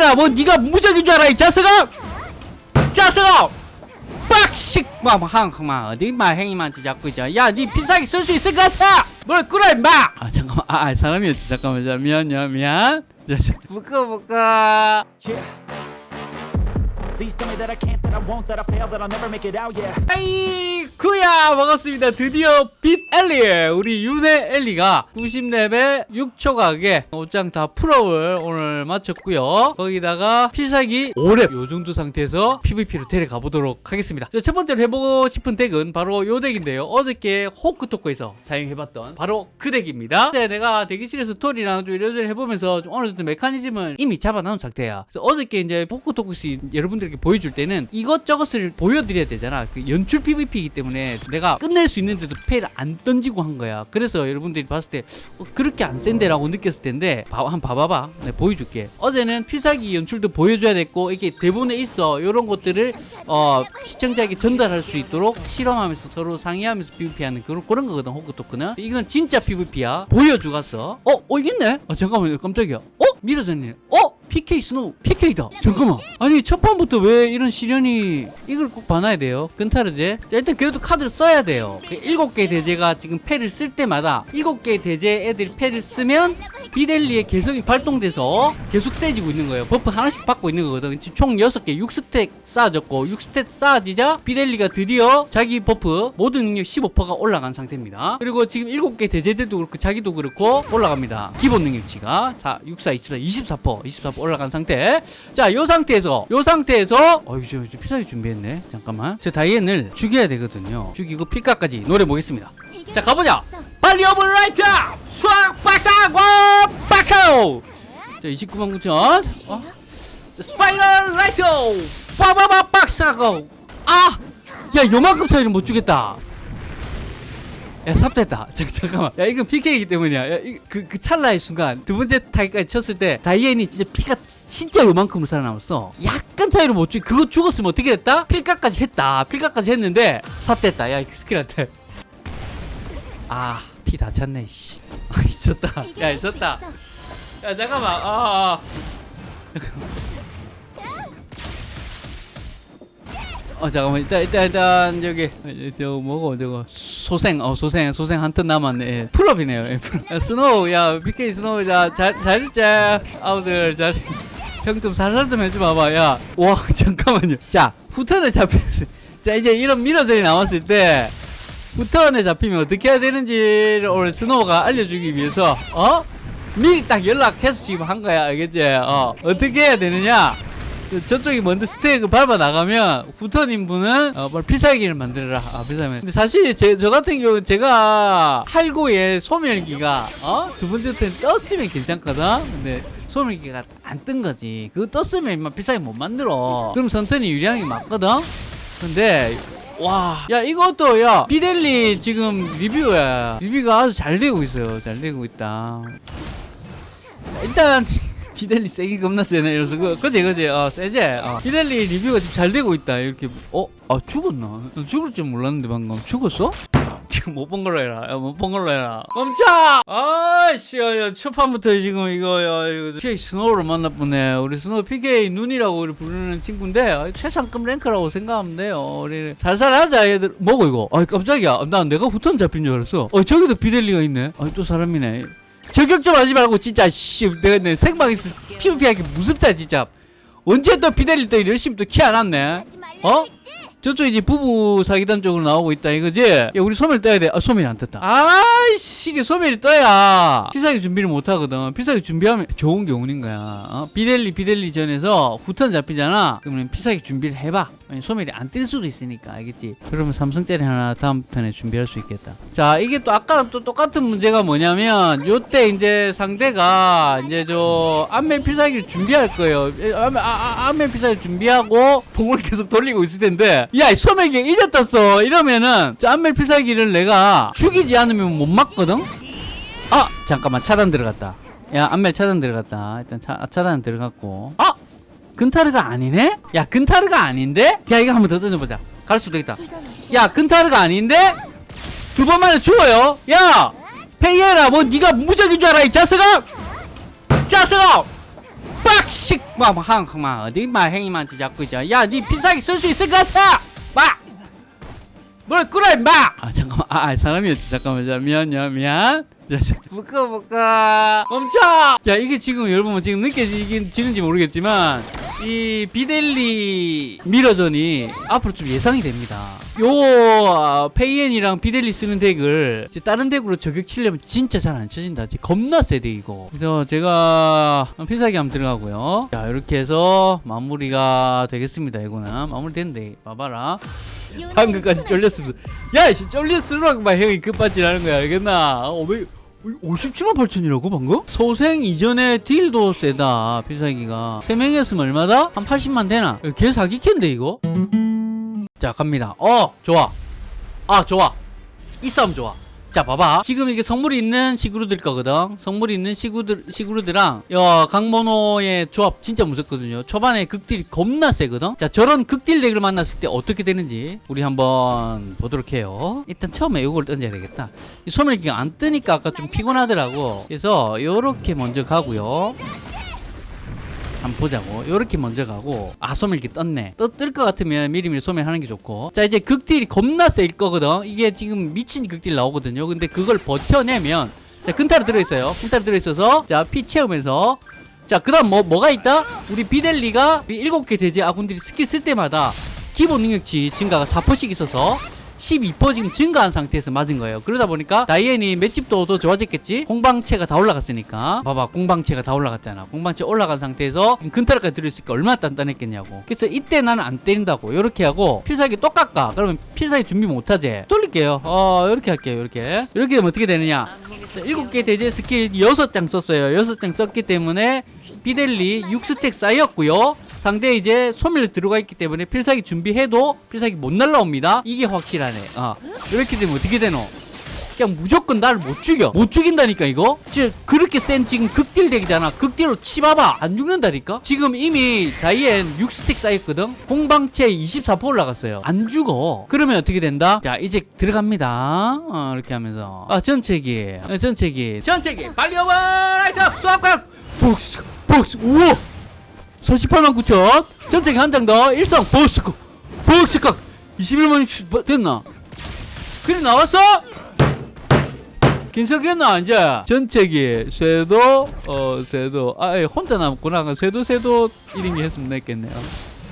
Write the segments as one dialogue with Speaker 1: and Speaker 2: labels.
Speaker 1: 페이해라 뭐 네가 무적인 줄 알아 이 자식아? 자식아! 빡식! 막한막 어디? 막 행님한테 자꾸 야네 필살기 쓸수 있을 것 같아! 뭘 끌어 임마! 아 잠깐만. 아, 아 사람이었지. 잠깐만. 자, 미안 미안 묶어 아이쿠야 반갑습니다. 드디어 빛 엘리 우리 윤의 엘리가 90렙에 6초 가게 옷장 다 풀업을 오늘 마쳤고요. 거기다가 필살기 5렙 요 정도 상태에서 PVP로 데려가 보도록 하겠습니다. 자, 첫 번째로 해보고 싶은 덱은 바로 요 덱인데요. 어저께 호크토크에서 사용해봤던 바로 그 덱입니다. 네, 내가 대기실에서 스토리랑 좀 이래저래 해보면서 좀 어느 정도 메커니즘을 이미 잡아놓은 상태야. 그래서 어저께 이제 호크토크스 여러분들 에게 보여줄 때는 이것저것을 보여드려야 되잖아. 그 연출 PVP이기 때문에 내가 끝낼 수 있는데도 패를 안 던지고 한 거야. 그래서 여러분들이 봤을 때 어, 그렇게 안 센데 라고 느꼈을 텐데 봐, 한번 봐봐봐. 내가 보여줄게. 어제는 필살기 연출도 보여줘야 됐고 이게 대본에 있어. 이런 것들을 어, 시청자에게 전달할 수 있도록 실험하면서 서로 상의하면서 PVP하는 그런 그런 거거든 호크토크는. 이건 진짜 PVP야. 보여주갔어 어? 어 있네? 어 잠깐만요. 깜짝이야. 어? mirror전이네 어? PK 스노우 PK다. 잠깐만. 아니 첫 판부터 왜 이런 시련이 이걸 꼭 봐놔야 돼요? 근타르제? 자, 일단 그래도 카드를 써야 돼요. 그 일곱 개 대죄가 지금 패를 쓸 때마다 일곱 개 대죄 애들이 패를 쓰면 빛 엘리의 개성이 발동돼서 계속 세지고 있는 거예요. buff 하나씩 받고 있는 거거든. 지금 총 6개 6stack 쌓아졌고 6stack 쌓아지자 빛 엘리가 드디어 자기 buff 모든 능력 15%가 올라간 상태입니다. 그리고 지금 7개 대죄들도 그렇고 자기도 그렇고 올라갑니다. 기본 능력치가. 자 64, 24, 24% 24% 올라간 상태. 자요 상태에서 요 상태에서 어이 저, 저 필살기 준비했네. 잠깐만. 저 다이앤을 죽여야 되거든요. 죽이고 필각까지 노려 보겠습니다. 자 가보자 빨리 오버라이트 수학 박사고 빠카오. 자 29만 9천 어? 자, 스파이럴 라이트 빠바바 박사고 아 야 요만큼 차이를 못 주겠다. 야 삽됐다. 잠, 잠깐만. 야 이건 PK이기 때문이야. 야, 이, 그, 그 찰나의 순간. 두 번째 타기까지 쳤을 때 다이앤이 진짜 피가 진짜 요만큼으로 살아남았어. 약간 차이로 못 죽, 그거 죽었으면 어떻게 됐다? 필각까지 했다. 필각까지 했는데 삽됐다. 야이 스킬한테. 아 피 다 찼네 씨. 아, 졌다. 야 졌다. 야 잠깐만. 아, 아. 어 잠깐만. 일단 일단 일단 저기 저 뭐고 저거. 소생 어 소생 소생 한 턴 남았네. 예, full up이네요. 예, full up. 야, 스노우 야 PK 스노우 자잘 있자. 아우들 잘 형 좀 살살 좀 해줘 봐봐. 야와 잠깐만요. 자 후턴에 잡혔어 자 이제 이런 미러전이 나왔을 때 후턴에 잡히면 어떻게 해야 되는지를 오늘 스노우가 알려주기 위해서 어 미리 딱 연락해서 지금 한 거야 알겠지 어 어떻게 해야 되느냐 저- 저쪽이 먼저 스택을 밟아 나가면 후턴인 분은 어, 뭘 필살기를 만들어라. 아, 필살기. 근데 사실 제, 저 같은 경우는 제가 할고의 소멸기가 어? 두 번째 때는 떴으면 괜찮거든. 근데 소멸기가 안 뜬 거지. 그거 떴으면 인마 필살기 못 만들어. 그럼 선턴이 게 맞거든. 근데 와, 야 이것도 야 비델리 지금 리뷰야. 리뷰가 아주 잘 되고 있어요. 잘 되고 있다. 일단 비델리 세게 겁나 세네 이래서 그, 그지 그지 어 세지 어. 비델리 리뷰가 지금 잘 되고 있다 이렇게 어? 아 죽었나? 난 죽을 줄 몰랐는데 방금 죽었어? 못본 걸로 해라. 못 본 걸로 해라. 멈춰! 아씨 야, 초판부터 지금 이거 야 이거 PK 스노우를 만났보네. 우리 스노우 PK 눈이라고 우리 부르는 친구인데 아, 최상급 랭크라고 생각하면 돼요. 우리 살살 하자 얘들. 뭐고 이거? 아 깜짝이야. 난 내가 후턴 잡힌 줄 알았어. 어 저기도 비델리가 있네. 아또 사람이네. 저격 좀 하지 말고 진짜 씨 내가 내 생방에서 PVP하기 무섭다 진짜. 언제 또 비델리 또 열심히 또 키 안 왔네. 어? 저쪽 이제 부부 사기단 쪽으로 나오고 있다 이거지? 야 우리 소멸 떠야 돼 아 소멸이 안 떴다. 아이씨 이게 소멸이 떠야. 필살기 준비를 못 하거든. 필살기 준비하면 좋은 게 오는 거야. 어? 비델리 비델리 전에서 후턴 잡히잖아. 그러면 필살기 준비를 해봐 소멸이 안 뜰 수도 있으니까 알겠지? 그러면 삼성짜리 하나 다음 턴에 준비할 수 있겠다. 자 이게 또 아까랑 또 똑같은 문제가 뭐냐면 요때 이제 상대가 이제 저 안면 필살기를 준비할 거예요. 에, 안면, 아, 아, 안면 필살기 준비하고 봉을 계속 돌리고 있을 텐데 야이 소멸기 이제 떴어. 이러면은 저 안면 필살기를 내가 죽이지 않으면 못 막거든? 아 잠깐만 차단 들어갔다. 야 안면 차단 들어갔다. 일단 차, 차단 들어갔고. 아 근타르가 아니네? 야 근타르가 아닌데? 야 이거 한번 더 던져보자. 갈 수도 있다. 야 근타르가 아닌데? 두 번 만에 죽어요. 야 페이에라 뭐 네가 무적인 줄 알아 이 자식아? 자식아! 빡씩 막한막 어디 막 행님한테 자꾸 이제 야니 필살기 쓸수 있을 것 같아! 막뭘 끌어 임마! 아 잠깐만. 아, 아 사람이었지. 잠깐만. 자 미안 야 미안. 자, 자, 묶어 묶어. 멈춰! 자 이게 지금 여러분 지금 느껴지는지 모르겠지만 이 비델리 mirror전이 앞으로 좀 예상이 됩니다. 요 아, 페이엔이랑 비델리 쓰는 덱을 다른 덱으로 저격 치려면 진짜 잘 안 쳐진다. 겁나 세 덱이고. 그래서 제가 필살기 한번 들어가고요. 자 이렇게 해서 마무리가 되겠습니다 이거는. 마무리 됐는데 봐봐라. 방금까지 쫄렸습니다. 야, 씨, 막 형이 급발진하는 거야, 알겠나? 어, 왜, 57만 8천이라고 방금? 소생 이전에 딜도 세다 필살기가 3명이었으면 얼마다? 한 80만 되나? 개 사기캔데 이거? 자 갑니다 어 좋아 아 좋아 이 싸움 좋아 자 봐봐. 지금 이게 성물이 있는 시그루들 거거든. 성물이 있는 시그루들, 시그루드랑 야 강모노의 조합 진짜 무섭거든요. 초반에 극딜이 겁나 세거든. 자 저런 극딜 덱을 만났을 때 어떻게 되는지 우리 한번 보도록 해요. 일단 처음에 이걸 던져야 되겠다. 이 소멸기가 안 뜨니까 아까 좀 피곤하더라고. 그래서 요렇게 먼저 가고요 한번 보자고. 요렇게 먼저 가고 아 소멸기 떴네. 뜰것 같으면 미리미리 소멸하는 게 좋고. 자 이제 극딜이 겁나 셀 거거든? 이게 지금 미친 극딜 나오거든요. 근데 그걸 버텨내면 자 근타로 들어있어요. 근타로 들어있어서 자 피 채우면서. 자 그 다음 뭐 뭐가 있다? 우리 비델리가 이 일곱 개 돼지 아군들이 스킬 쓸 때마다 기본 능력치 증가가 4%씩 있어서 12% 지금 증가한 상태에서 맞은 거예요. 그러다 보니까 다이앤이 맷집도 더 좋아졌겠지? 공방체가 다 올라갔으니까. 봐봐, 공방체가 다 올라갔잖아. 공방체 올라간 상태에서 근타락까지 들어있으니까 얼마나 단단했겠냐고. 그래서 이때 나는 안 때린다고. 이렇게 하고 필살기 또 깎아. 그러면 필살기 준비 못하지? 돌릴게요. 어, 이렇게 할게요. 이렇게. 이렇게 되면 어떻게 되느냐? 자, 7개 대제 스킬 6장 썼어요. 6장 썼기 때문에 비델리 6스택 쌓였고요. 상대 이제 소멸 들어가 있기 때문에 필살기 준비해도 필살기 못 날라옵니다. 이게 확실하네. 어. 이렇게 되면 어떻게 되노? 그냥 무조건 나를 못 죽여. 못 죽인다니까 이거. 지금 그렇게 센 지금 극딜 덱이잖아. 극딜로 치봐봐. 안 죽는다니까. 지금 이미 다이앤 6스택 쌓였거든. 공방체 24% 올라갔어요. 안 죽어. 그러면 어떻게 된다? 자 이제 들어갑니다. 어, 이렇게 하면서 아 전체기, 어, 전체기, 전체기. 빨리 오버 라이트 수압각. 복스, 복스. 우와. 48만 9천. 전체기 한장 더. 일성 보스크 보스크 21만 뭐, 됐나? 그래 나왔어? 괜찮겠나 이제? 전체기 쇄도 어 쇄도. 아 예, 혼자 남았구나. 쇄도 쇄도 1인기 했으면 됐겠네요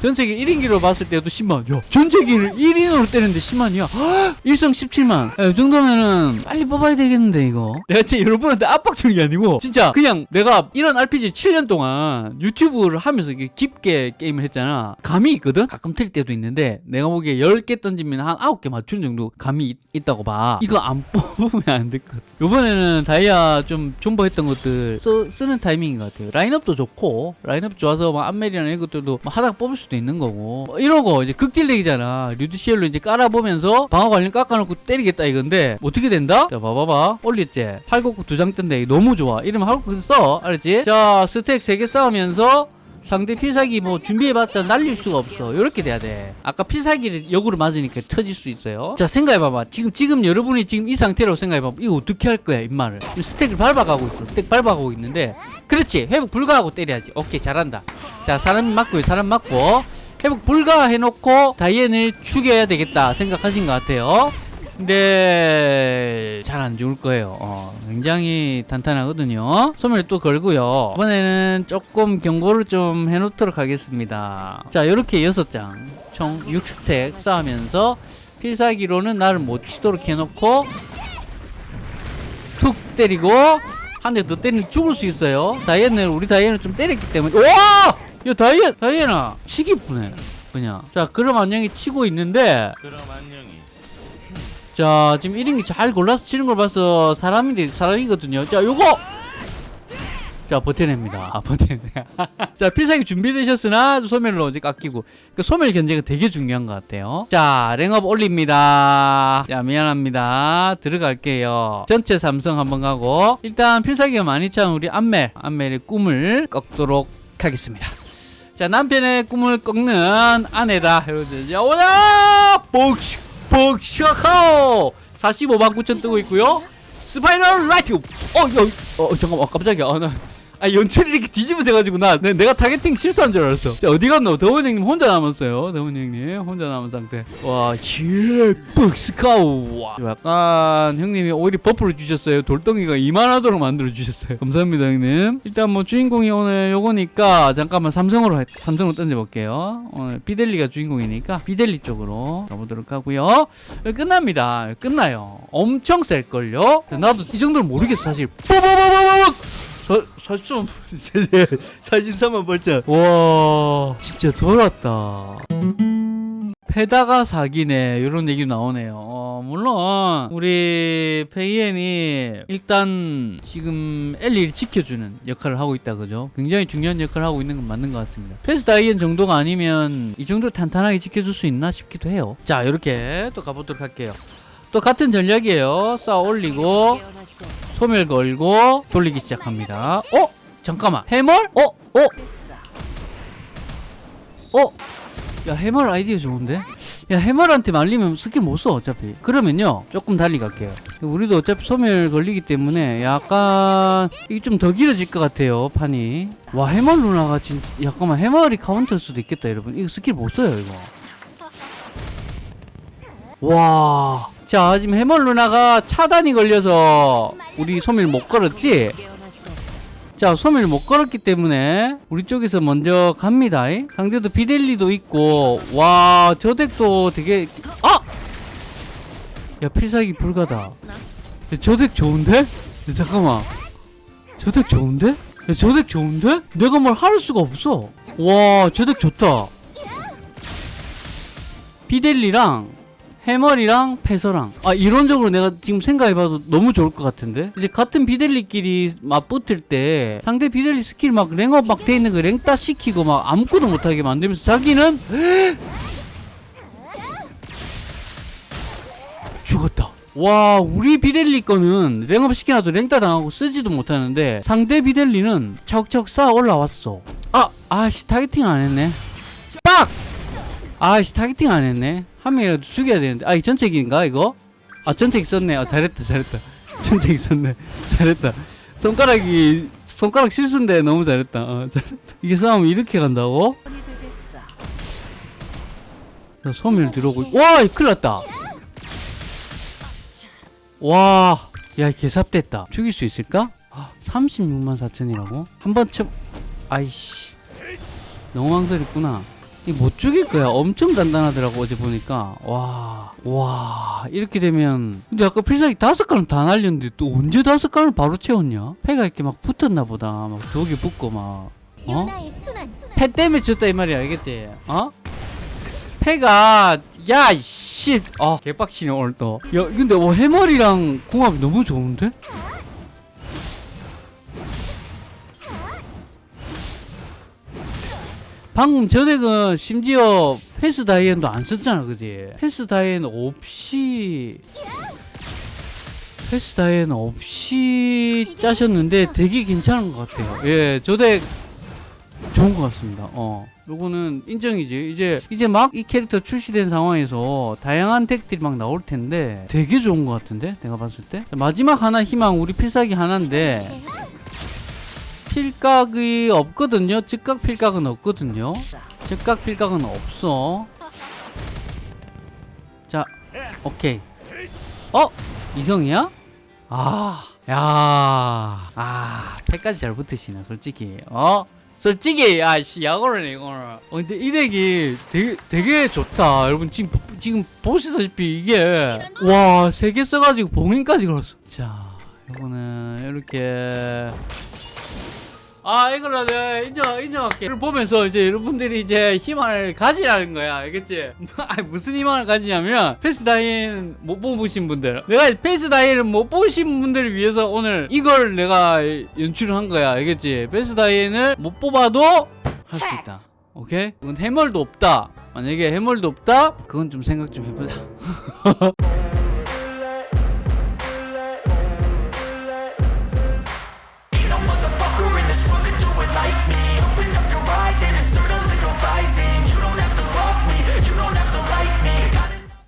Speaker 1: 전체기 1인기로 봤을 때도 10만 야 전체기를 1인으로 때리는데 10만이야? 일성 17만. 야, 이 정도면은 빨리 뽑아야 되겠는데 이거. 내가 진짜 여러분한테 압박 주는 게 아니고 진짜 그냥 내가 이런 RPG 7년 동안 유튜브를 하면서 이게 깊게 게임을 했잖아. 감이 있거든? 가끔 틀 때도 있는데 내가 보기에 10개 던지면 한 9개 맞추는 정도 감이 있, 있다고 봐. 이거 안 뽑으면 안 될 것 같아. 요번에는 다이아 좀 존버했던 것들 쓰, 쓰는 타이밍인 것 같아요. 라인업도 좋고 라인업 좋아서 막 안멜이나 이런 것들도 막 하다가 뽑을 수도 있는 거고. 뭐 이러고 이제 극딜덱이잖아. 류드시엘로 이제 깔아보면서 방어 관련 깎아놓고 때리겠다 이건데 어떻게 된다? 자 봐봐봐. 올렸지 팔곡구 두장 뜬데 너무 좋아. 이러면 팔곡구 써. 알았지? 자 스택 세개 쌓으면서 상대 필살기 뭐 준비해봤자 날릴 수가 없어. 이렇게 돼야 돼. 아까 필살기를 역으로 맞으니까 터질 수 있어요. 자 생각해봐봐. 지금 지금 여러분이 지금 이 상태로 생각해봐봐. 이거 어떻게 할 거야 임마를 스택을 밟아가고 있어. 스택 밟아가고 있는데. 그렇지. 회복 불가하고 때려야지. 오케이 잘한다. 자 사람 맞고요 사람 맞고. 회복 불가 해놓고 다이앤을 죽여야 되겠다 생각하신 것 같아요 근데 잘 안 죽을 거예요. 어, 굉장히 탄탄하거든요. 소멸 또 걸고요. 이번에는 조금 경고를 좀 해놓도록 하겠습니다. 자, 이렇게 여섯 장, 총 6스택 쌓으면서 필살기로는 나를 못 치도록 해놓고 툭 때리고 한 대 더 때리면 죽을 수 있어요. 다이앤을 우리 다이앤을 좀 때렸기 때문에 와! 야 다이앤 다이앤아 치기 뿌네 그냥 자 그럼 안녕히 치고 있는데
Speaker 2: 그럼 안녕히
Speaker 1: 자 지금 1인기 잘 골라서 치는 걸 봐서 사람인데 사람이거든요. 자 요거! 자 버텨냅니다. 아 버텨내 자 필살기 준비되셨으나 소멸로 이제 깎이고. 그 소멸 견제가 되게 중요한 것 같아요. 자 랭업 올립니다. 자 미안합니다. 들어갈게요. 전체 삼성 한번 가고. 일단 필살기가 많이 찬 우리 안멜. 안멜의 꿈을 꺾도록 하겠습니다. 자 남편의 꿈을 꺾는 아내다. 자 오자 복식 복식하오 45만 9천 뜨고 있고요. 스파이럴 라이트. 어, 야, 어 잠깐만. 깜짝이야. 아, 나, 아 연출이 이렇게 뒤집어져가지고 나. 내- 내가 타겟팅 실수한 줄 알았어. 자 어디 갔노? 더원 형님 혼자 남았어요. 더원 형님 혼자 남은 상태. 와예 벅스카우. 와. 약간 형님이 오히려 버프를 주셨어요. 돌덩이가 이만하도록 만들어 주셨어요. 감사합니다 형님. 일단 뭐 주인공이 오늘 요거니까 잠깐만 삼성으로 할- 삼성으로 던져볼게요. 오늘 비델리가 주인공이니까 비델리 쪽으로 가보도록 하고요. 끝납니다. 끝나요. 엄청 셀걸요? 나도 이 정도는 모르겠어 사실. 뽀뽀뽀뽀뽀 사, 43, 43만 벌자. 와, 진짜 돌았다. 패다가 사기네 이런 얘기 나오네요. 어, 물론 우리 페이엔이 일단 지금 엘리를 지켜주는 역할을 하고 있다 그죠? 굉장히 중요한 역할을 하고 있는 건 맞는 것 같습니다. 패스 다이엔 정도가 아니면 이 정도 탄탄하게 지켜줄 수 있나 싶기도 해요. 자 이렇게 또 가보도록 할게요. 또 같은 전략이에요. 쌓아 올리고 소멸 걸고 돌리기 시작합니다. 어? 잠깐만. 해멀? 어? 어? 어? 야 해멀 아이디어 좋은데? 야 해멀한테 말리면 스킬 못 써 어차피 그러면요 조금 달리 갈게요 우리도 어차피 소멸 걸리기 때문에 약간 이게 좀 더 길어질 것 같아요 판이 와 해멀 누나가 진짜 잠깐만 해멀이 카운터일 수도 있겠다 여러분 이거 스킬 못 써요 이거 와. 자, 지금 해멀 누나가 차단이 걸려서 우리 소밀 못 걸었지? 자, 소밀 못 걸었기 때문에 우리 쪽에서 먼저 갑니다. 이. 상대도 비델리도 있고, 와, 저 덱도 되게, 아! 야, 필살기 불가다. 야, 저덱 좋은데? 야, 잠깐만. 저 덱 좋은데? 야, 저 덱 좋은데? 내가 뭘 할 수가 없어. 와, 저 덱 좋다. 비델리랑 해머리랑 패서랑. 아 이론적으로 내가 지금 생각해봐도 너무 좋을 것 같은데? 이제 같은 비델리끼리 맞붙을 때 상대 비델리 스킬 막 랭업 막 돼 있는 거 랭따 시키고 막 아무것도 못하게 만들면서 자기는 죽었다. 와 우리 비델리 거는 랭업 시켜놔도 랭따 당하고 쓰지도 못하는데 상대 비델리는 척척 쌓아 올라왔어. 아 아씨 targeting 안 했네. 빡! 아이씨 targeting 안 했네 한 명이라도 죽여야 되는데. 아 이 전체기인가 이거? 아 전체기 썼네. 아 잘했다 잘했다. 전체기 썼네. 잘했다. 손가락이 손가락 실수인데 너무 잘했다. 어, 잘했다. 이게 싸움 이렇게 간다고? 자, 소멸 들어오고. 와 큰일 났다. 와야 개삽됐다. 죽일 수 있을까? 아, 36만 4천이라고? 한 번 쳐 아이씨. 너무 망설였구나. 이 못 죽일 거야. 엄청 단단하더라고 어제 보니까. 와, 와 이렇게 되면 근데 아까 필살기 다섯 가는 다 날렸는데 또 언제 다섯 가를 바로 채웠냐? 패가 이렇게 막 붙었나 보다. 막 벽에 붙고 막. 어? 패 때문에 졌다 이 말이야 알겠지? 어? 패가 야 씨. 아 개빡치네 오늘 또. 야 근데 어, 해머리랑 궁합이 너무 좋은데? 방금 저 덱은 심지어 패스 다이앤도 안 썼잖아 그지? 패스 다이앤 없이 패스 다이앤 없이 짜셨는데 되게 괜찮은 것 같아요. 예 저 덱 좋은 것 같습니다. 어. 요거는 인정이지. 이제 이제 막 이 캐릭터 출시된 상황에서 다양한 덱들이 막 나올 텐데 되게 좋은 것 같은데? 내가 봤을 때? 마지막 하나 희망 우리 필살기 하나인데 필각이 없거든요. 즉각 필각은 없거든요. 즉각 필각은 없어. 자, 오케이. 어? 이성이야? 아, 야, 아, 패까지 잘 붙으시네, 솔직히. 어? 솔직히, 야, 씨, 야구를 이거는. 어, 근데 이 덱이 되게, 되게 좋다. 여러분, 지금, 보- 지금 보시다시피 이게, 와, 세 개 써가지고 봉인까지 걸었어. 자, 이거는, 이렇게. 아 이걸로 내가 인정 인정할게. 이걸 보면서 이제 여러분들이 이제 희망을 가지라는 거야, 알겠지? 무슨 희망을 가지냐면 페스 다이앤 못 보신 분들, 내가 페스 다이앤을 못 보신 분들을 위해서 오늘 이걸 내가 연출을 한 거야, 알겠지? 페스 다이앤을 못 뽑아도 할 수 있다. 오케이? 이건 해멀도 없다. 만약에 해멀도 없다, 그건 좀 생각 좀 해보자.